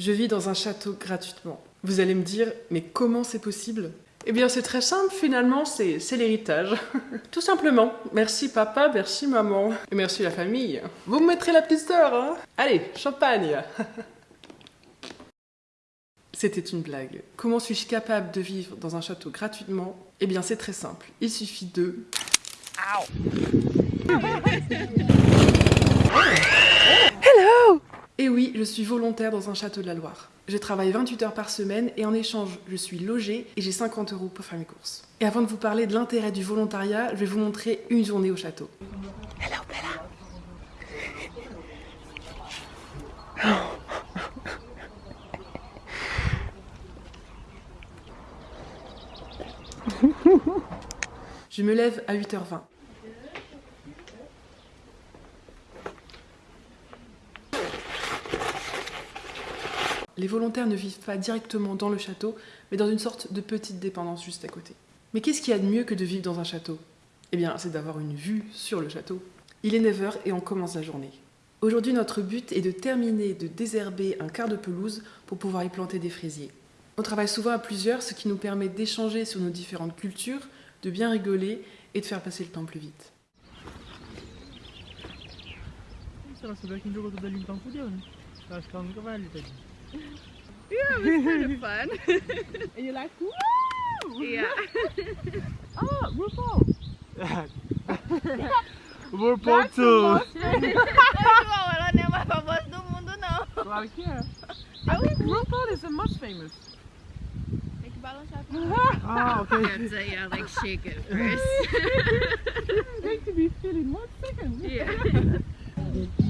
Je vis dans un château gratuitement. Vous allez me dire, mais comment c'est possible? Eh bien c'est très simple finalement, c'est l'héritage. Tout simplement. Merci papa, merci maman. Et merci la famille. Vous me mettrez la petite sœur, hein? Allez, champagne C'était une blague. Comment suis-je capable de vivre dans un château gratuitement? Eh bien c'est très simple. Il suffit de... Et oui, je suis volontaire dans un château de la Loire. Je travaille 28 heures par semaine et en échange, je suis logée et j'ai 50 euros pour faire mes courses. Et avant de vous parler de l'intérêt du volontariat, je vais vous montrer une journée au château. Hello Bella Je me lève à 8h20. Les volontaires ne vivent pas directement dans le château, mais dans une sorte de petite dépendance juste à côté. Mais qu'est-ce qu'il y a de mieux que de vivre dans un château? Eh bien, c'est d'avoir une vue sur le château. Il est 9h et on commence la journée. Aujourd'hui, notre but est de terminer de désherber un quart de pelouse pour pouvoir y planter des fraisiers. On travaille souvent à plusieurs, ce qui nous permet d'échanger sur nos différentes cultures, de bien rigoler et de faire passer le temps plus vite. Yeah, it was kind of fun. And you're like, woo! yeah. Oh, RuPaul. RuPaul too. the most famous. Ela não é mais famosa do mundo, não. Claro que think RuPaul is the most famous. Tem que balançar. Ah, okay. have to, yeah, like shake it first. This is going to be feeling one second. yeah.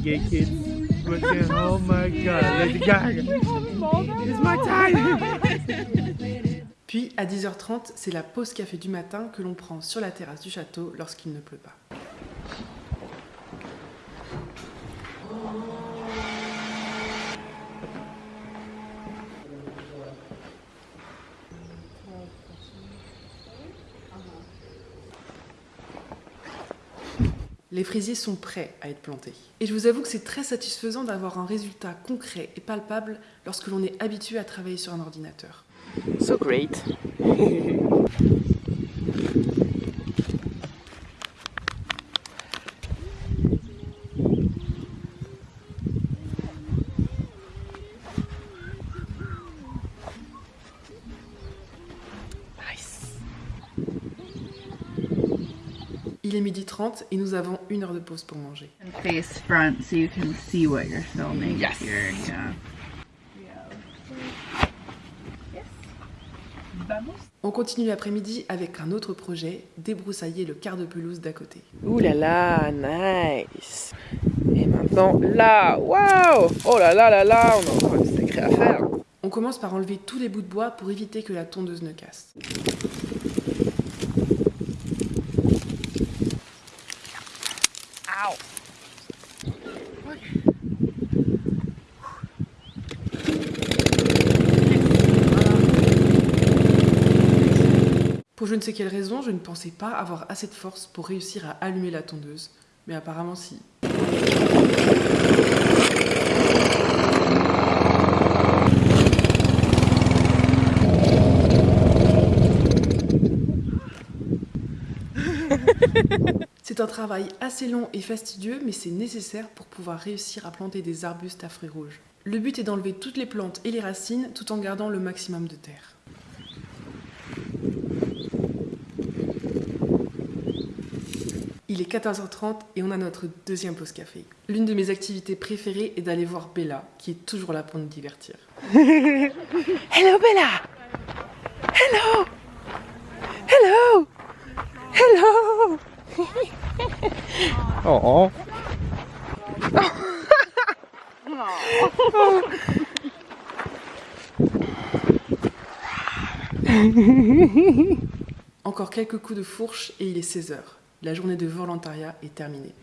Gay kids. Oh my god, Lady Gaga. It's my time. Puis, à 10h30, c'est la pause café du matin que l'on prend sur la terrasse du château lorsqu'il ne pleut pas. Les fraisiers sont prêts à être plantés. Et je vous avoue que c'est très satisfaisant d'avoir un résultat concret et palpable lorsque l'on est habitué à travailler sur un ordinateur. So great. Il est midi 30 et nous avons une heure de pause pour manger. And face front so you can see what you're filming. Yes. Here, yeah. On continue l'après-midi avec un autre projet, débroussailler le quart de pelouse d'à côté. Ouh là là, nice. Et maintenant là, waouh Oh là là là là, on a encore une sacrée affaire. On commence par enlever tous les bouts de bois pour éviter que la tondeuse ne casse. Pour je ne sais quelle raison, je ne pensais pas avoir assez de force pour réussir à allumer la tondeuse. Mais apparemment si. Travail assez long et fastidieux, mais c'est nécessaire pour pouvoir réussir à planter des arbustes à fruits rouges. Le but est d'enlever toutes les plantes et les racines tout en gardant le maximum de terre. Il est 14h30 et on a notre deuxième pause café. L'une de mes activités préférées est d'aller voir Bella, qui est toujours là pour nous divertir. Hello Bella Hello Hello Hello Oh. Encore quelques coups de fourche et il est 16h. La journée de volontariat est terminée.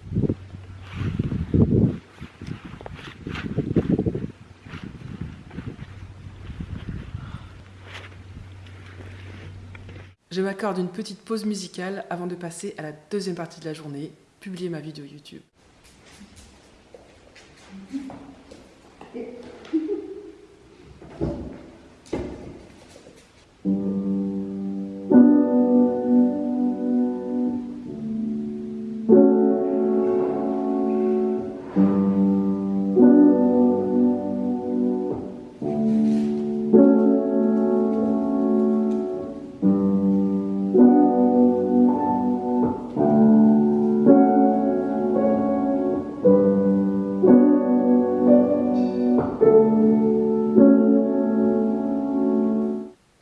Je m'accorde une petite pause musicale avant de passer à la deuxième partie de la journée, publier ma vidéo YouTube.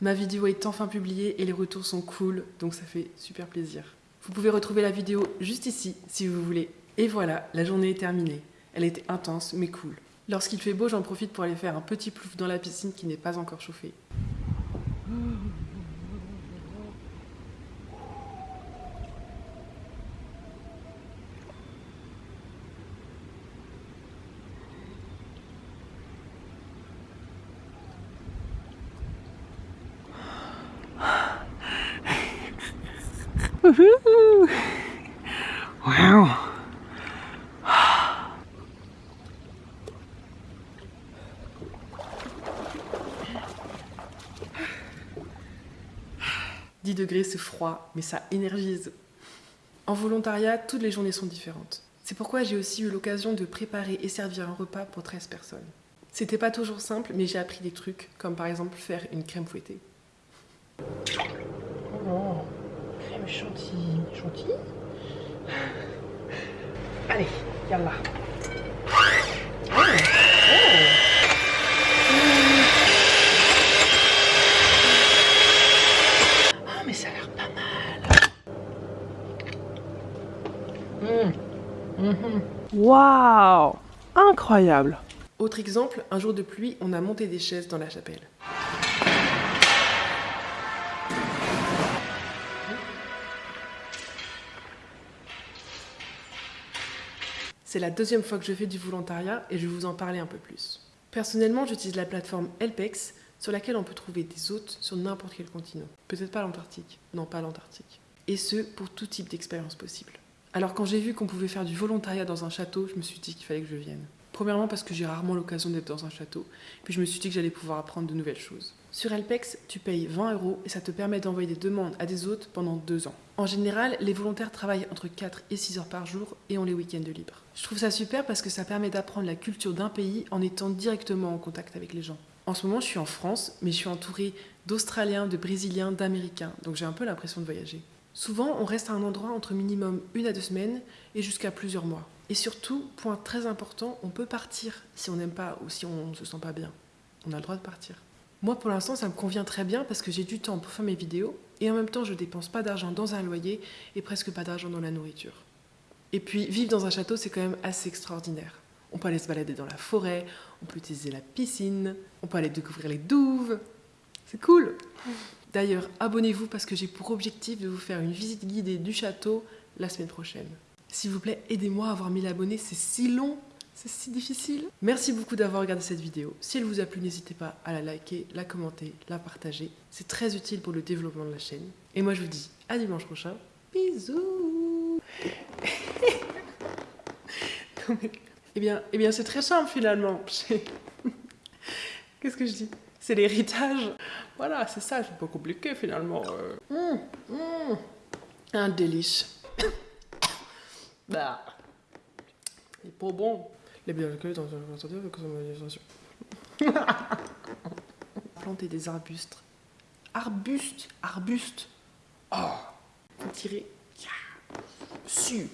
Ma vidéo est enfin publiée et les retours sont cool, donc ça fait super plaisir. Vous pouvez retrouver la vidéo juste ici si vous voulez. Et voilà, la journée est terminée. Elle était intense mais cool. Lorsqu'il fait beau, j'en profite pour aller faire un petit plouf dans la piscine qui n'est pas encore chauffée. 10 degrés, c'est froid, mais ça énergise. En volontariat, toutes les journées sont différentes. C'est pourquoi j'ai aussi eu l'occasion de préparer et servir un repas pour 13 personnes. C'était pas toujours simple, mais j'ai appris des trucs, comme par exemple faire une crème fouettée. Oh, crème chantilly. Chantilly? Allez, yallah. Oh, oh. Ah, mais ça a l'air pas mal. Mmh. Mmh. Waouh Incroyable Autre exemple, un jour de pluie, on a monté des chaises dans la chapelle. C'est la deuxième fois que je fais du volontariat et je vais vous en parler un peu plus. Personnellement, j'utilise la plateforme Helpex sur laquelle on peut trouver des hôtes sur n'importe quel continent. Peut-être pas l'Antarctique. Non, pas l'Antarctique. Et ce, pour tout type d'expérience possible. Alors quand j'ai vu qu'on pouvait faire du volontariat dans un château, je me suis dit qu'il fallait que je vienne. Premièrement parce que j'ai rarement l'occasion d'être dans un château, puis je me suis dit que j'allais pouvoir apprendre de nouvelles choses. Sur Helpex, tu payes 20 euros et ça te permet d'envoyer des demandes à des hôtes pendant deux ans. En général, les volontaires travaillent entre 4 et 6 heures par jour et ont les week-ends libres. Je trouve ça super parce que ça permet d'apprendre la culture d'un pays en étant directement en contact avec les gens. En ce moment, je suis en France, mais je suis entourée d'Australiens, de Brésiliens, d'Américains, donc j'ai un peu l'impression de voyager. Souvent, on reste à un endroit entre minimum une à deux semaines et jusqu'à plusieurs mois. Et surtout, point très important, on peut partir si on n'aime pas ou si on ne se sent pas bien. On a le droit de partir. Moi, pour l'instant, ça me convient très bien parce que j'ai du temps pour faire mes vidéos et en même temps, je dépense pas d'argent dans un loyer et presque pas d'argent dans la nourriture. Et puis, vivre dans un château, c'est quand même assez extraordinaire. On peut aller se balader dans la forêt, on peut utiliser la piscine, on peut aller découvrir les douves. C'est cool D'ailleurs, abonnez-vous parce que j'ai pour objectif de vous faire une visite guidée du château la semaine prochaine. S'il vous plaît, aidez-moi à avoir 1000 abonnés, c'est si long, c'est si difficile. Merci beaucoup d'avoir regardé cette vidéo. Si elle vous a plu, n'hésitez pas à la liker, la commenter, la partager. C'est très utile pour le développement de la chaîne. Et moi, je vous dis à dimanche prochain. Bisous Eh bien, eh bien c'est très simple finalement. Qu'est-ce que je dis? C'est l'héritage. Voilà, c'est ça, c'est pas compliqué finalement. Mmh, mmh. Un délice. bah. Il est pas bon. Les bien accueillis dans un santé avec son Planter des arbustes. Arbustes Arbustes Oh Tirer. Su.